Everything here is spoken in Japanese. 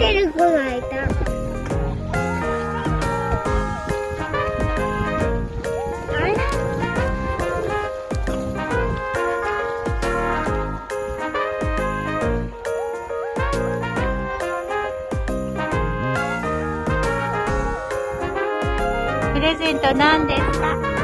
ってる子がいた。プレゼント何ですか？